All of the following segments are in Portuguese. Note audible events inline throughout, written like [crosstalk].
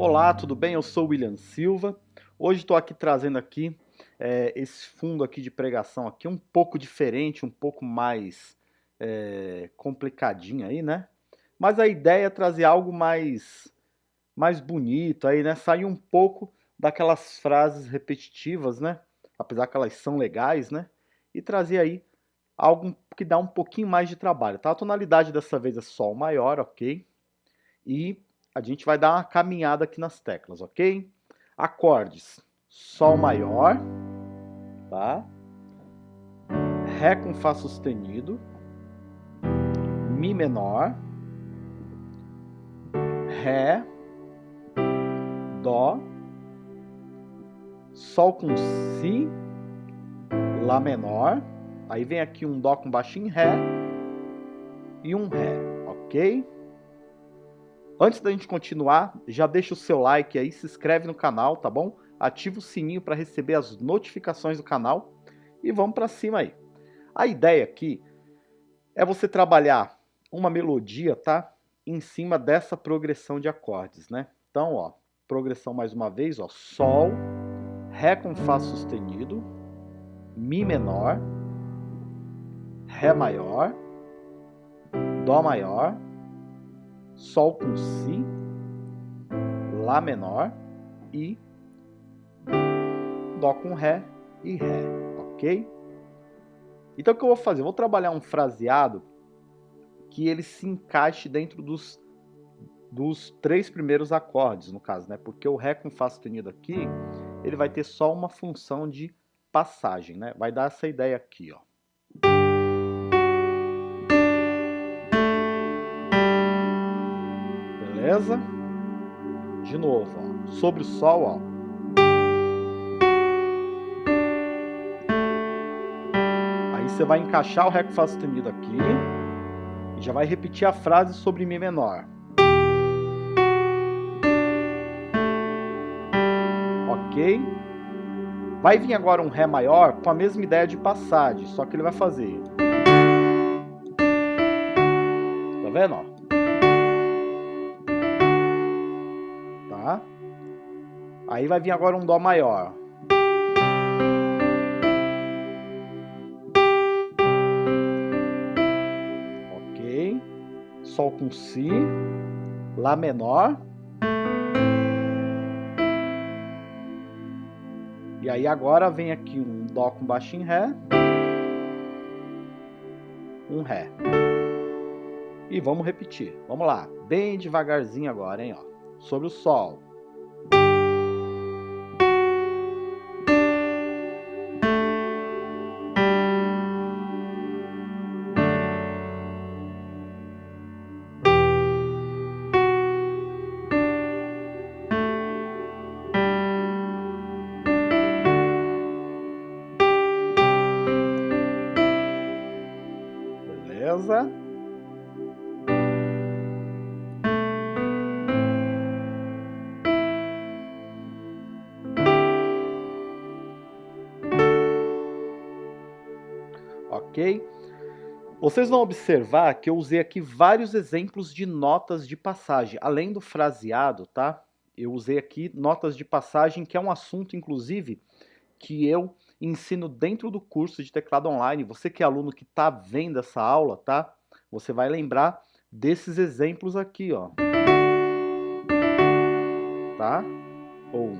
Olá, tudo bem? Eu sou o William Silva. Hoje estou aqui trazendo aqui é, esse fundo aqui de pregação aqui um pouco diferente, um pouco mais é, complicadinho aí, né? Mas a ideia é trazer algo mais mais bonito aí, né? Sair um pouco daquelas frases repetitivas, né? Apesar que elas são legais, né? E trazer aí algo que dá um pouquinho mais de trabalho, tá? A tonalidade dessa vez é Sol maior, ok? E a gente vai dar uma caminhada aqui nas teclas, ok? Acordes, Sol maior, tá? Ré com Fá sustenido, Mi menor, Ré, Dó, Sol com Si, Lá menor, aí vem aqui um Dó com baixo em Ré. E um Ré, ok? Antes da gente continuar, já deixa o seu like aí, se inscreve no canal, tá bom? Ativa o sininho para receber as notificações do canal e vamos para cima aí. A ideia aqui é você trabalhar uma melodia, tá? Em cima dessa progressão de acordes, né? Então, ó, progressão mais uma vez, ó, Sol, Ré com Fá sustenido, Mi menor, Ré maior, Dó maior, Sol com Si, Lá menor e Dó com Ré e Ré, ok? Então o que eu vou fazer? Eu vou trabalhar um fraseado que ele se encaixe dentro dos, dos três primeiros acordes, no caso, né? Porque o Ré com Fá sustenido aqui, ele vai ter só uma função de passagem, né? Vai dar essa ideia aqui, ó. De novo, ó. Sobre o Sol, ó. Aí você vai encaixar o Ré com Fá sustenido aqui e já vai repetir a frase sobre Mi menor. Ok? Vai vir agora um Ré maior com a mesma ideia de passagem, só que ele vai fazer. Tá vendo? Ó? Aí vai vir agora um Dó maior. Ok. Sol com Si. Lá menor. E aí agora vem aqui um Dó com baixo em Ré. Um Ré. E vamos repetir. Vamos lá. Bem devagarzinho agora, hein? Ó. Sobre o Sol. Ok? Vocês vão observar que eu usei aqui vários exemplos de notas de passagem, além do fraseado, tá? Eu usei aqui notas de passagem, que é um assunto, inclusive, que eu ensino dentro do curso de teclado online. Você que é aluno que está vendo essa aula, tá? Você vai lembrar desses exemplos aqui, ó. Tá? Ou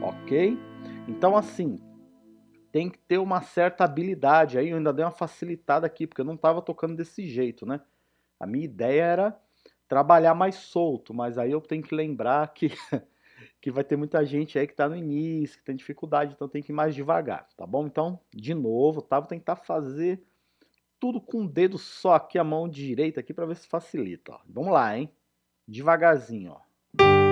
Ok? Então, assim, tem que ter uma certa habilidade aí. Eu ainda dei uma facilitada aqui, porque eu não estava tocando desse jeito, né? A minha ideia era trabalhar mais solto, mas aí eu tenho que lembrar que [laughs] que vai ter muita gente aí que está no início, que tem dificuldade, então tem que ir mais devagar, tá bom? Então, de novo, tá? Vou tentar fazer tudo com um dedo só aqui, a mão direita aqui, para ver se facilita, ó. Vamos lá, hein? Devagarzinho, ó.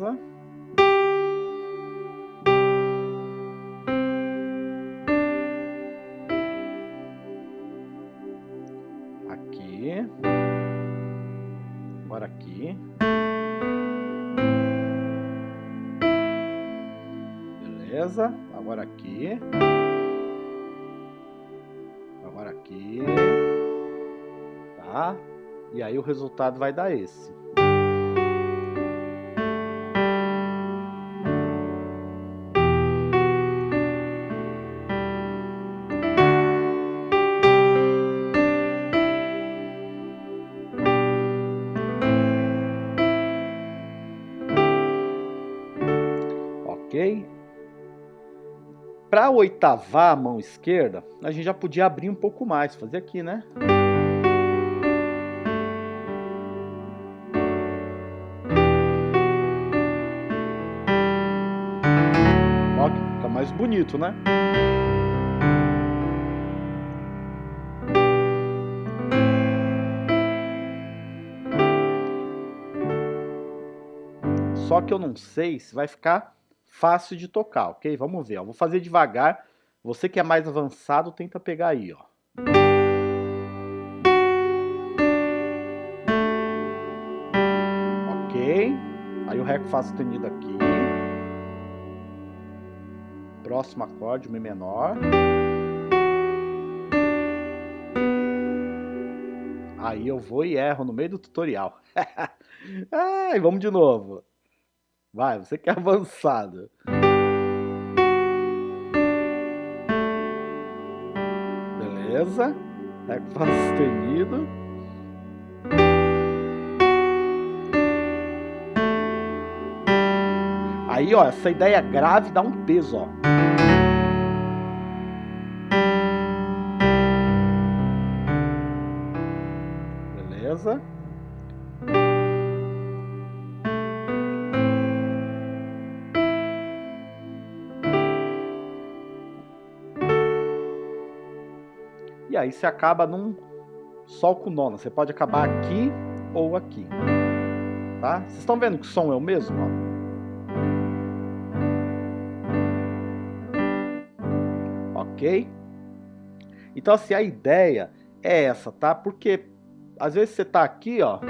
casa. Aqui. Agora aqui. Beleza. Agora aqui. Agora aqui. Tá? E aí o resultado vai dar esse. Ok? Para oitavar a mão esquerda, a gente já podia abrir um pouco mais, fazer aqui, né? Ó, fica mais bonito, né? Só que eu não sei se vai ficar fácil de tocar, ok? Vamos ver, ó. vou fazer devagar. Você que é mais avançado, tenta pegar aí, ó. Ok. Aí o Ré com Fá sustenido aqui. Próximo acorde, Mi menor. Aí eu vou e erro no meio do tutorial. [laughs] Ai, vamos de novo. Vai, você que é [laughs] avançado. Beleza. Com Fá sustenido. Aí, ó, essa ideia grave dá um peso, ó. Beleza. Aí você acaba num Sol com nona. Você pode acabar aqui ou aqui. Tá? Vocês estão vendo que o som é o mesmo? Ó? Ok? Então assim, a ideia é essa, tá? Porque às vezes você tá aqui, ó.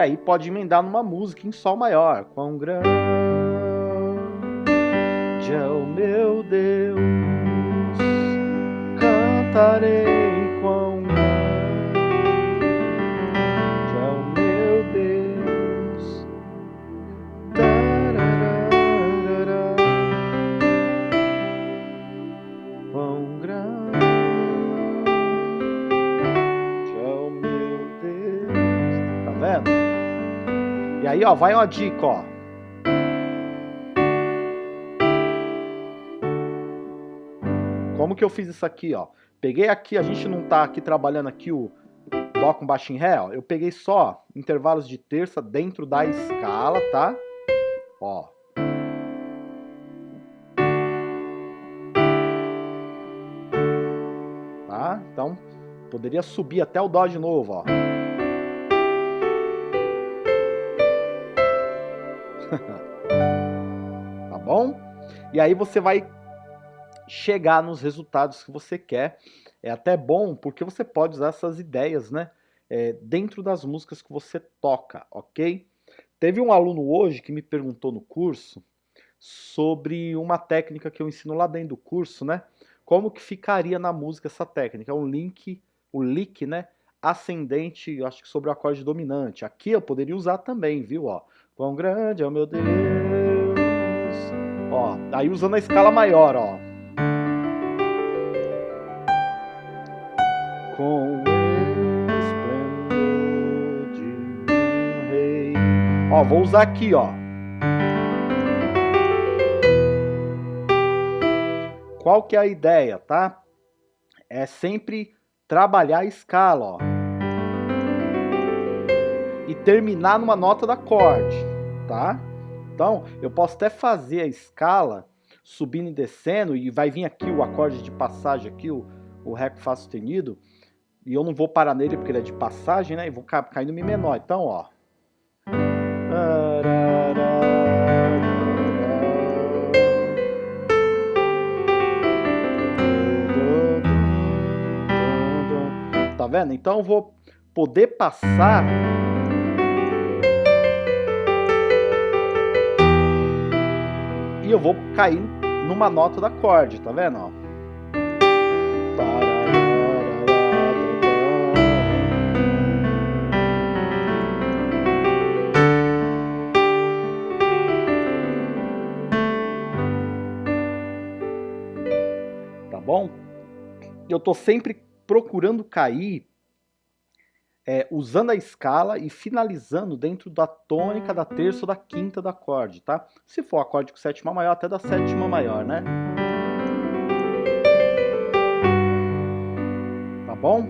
Aí pode emendar numa música em Sol maior. Quão grande é o meu Deus, cantarei aí, ó, vai uma dica, ó. Como que eu fiz isso aqui, ó? Peguei aqui, a gente não tá aqui trabalhando aqui o Dó com baixo em Ré, ó. Eu peguei só intervalos de terça dentro da escala, tá? Ó. Tá? Então, poderia subir até o Dó de novo, ó. [laughs] tá bom? E aí você vai chegar nos resultados que você quer. É até bom porque você pode usar essas ideias, né? É, dentro das músicas que você toca, ok? Teve um aluno hoje que me perguntou no curso sobre uma técnica que eu ensino lá dentro do curso, né? Como que ficaria na música essa técnica? É um link, o lick, né? Ascendente, acho que sobre o acorde dominante. Aqui eu poderia usar também, viu? Ó, quão grande é o meu Deus. Ó, aí usando a escala maior, ó. Com o esplendor de um rei. Ó, vou usar aqui, ó. Qual que é a ideia, tá? É sempre trabalhar a escala, ó. Terminar numa nota da acorde, tá? Então, eu posso até fazer a escala subindo e descendo e vai vir aqui o acorde de passagem aqui, o, o Ré com Fá sustenido, e eu não vou parar nele porque ele é de passagem, né? E vou cair no Mi menor. Então, ó. Tá vendo? Então eu vou poder passar vou cair numa nota do acorde, tá vendo? Ó? bom? Eu estou sempre procurando cair é, usando a escala e finalizando dentro da tônica, da terça ou da quinta do acorde, tá? Se for acorde com sétima maior, até da sétima maior, né? Tá bom?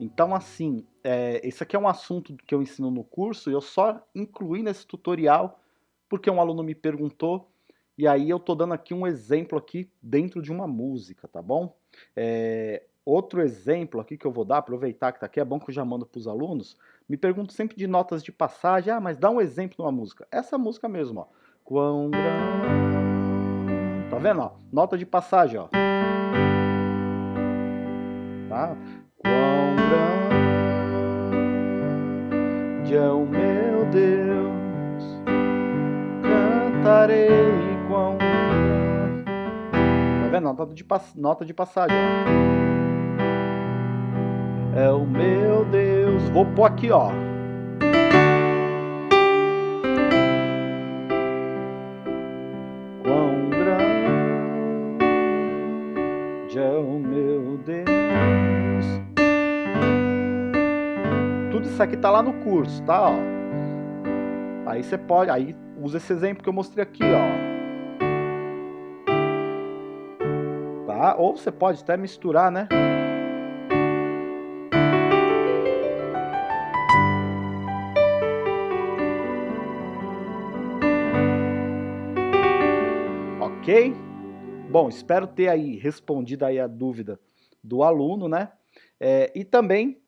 Então, assim, é, esse aqui é um assunto que eu ensino no curso e eu só incluí nesse tutorial porque um aluno me perguntou e aí eu tô dando aqui um exemplo aqui dentro de uma música, tá bom? É, outro exemplo aqui que eu vou dar, aproveitar que tá aqui, é bom que eu já mando para os alunos, me pergunto sempre de notas de passagem, ah, mas dá um exemplo de uma música. Essa música mesmo, ó. Quão grande... Tá vendo, ó? Nota de passagem, ó. Tá? Quão grande é o meu Deus, cantarei vendo? Nota de, nota de passagem. É o meu Deus. Vou pôr aqui, ó. Quão grande é o meu Deus. Tudo isso aqui tá lá no curso, tá? Ó. Aí você pode, aí usa esse exemplo que eu mostrei aqui, ó. Ou você pode até misturar, né? Ok? Bom, espero ter aí respondido aí a dúvida do aluno, né? É, e também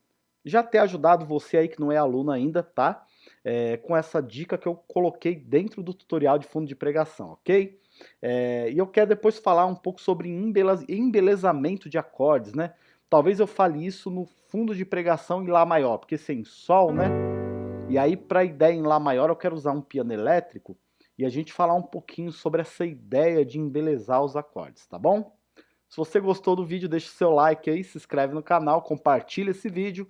já ter ajudado você aí que não é aluno ainda, tá? É, com essa dica que eu coloquei dentro do tutorial de fundo de pregação, ok? É, e eu quero depois falar um pouco sobre embelezamento de acordes, né? Talvez eu fale isso no fundo de pregação em Lá maior, porque sem Sol, né? E aí, para a ideia em Lá maior, eu quero usar um piano elétrico e a gente falar um pouquinho sobre essa ideia de embelezar os acordes, tá bom? Se você gostou do vídeo, deixa o seu like aí, se inscreve no canal, compartilha esse vídeo.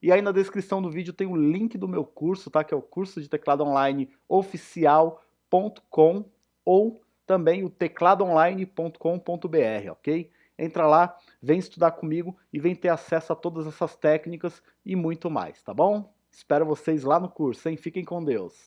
E aí na descrição do vídeo tem o link do meu curso, tá? Que é o curso de teclado online oficial.com ou também o tecladoonline.com.br, ok? Entra lá, vem estudar comigo e vem ter acesso a todas essas técnicas e muito mais, tá bom? Espero vocês lá no curso, hein? Fiquem com Deus!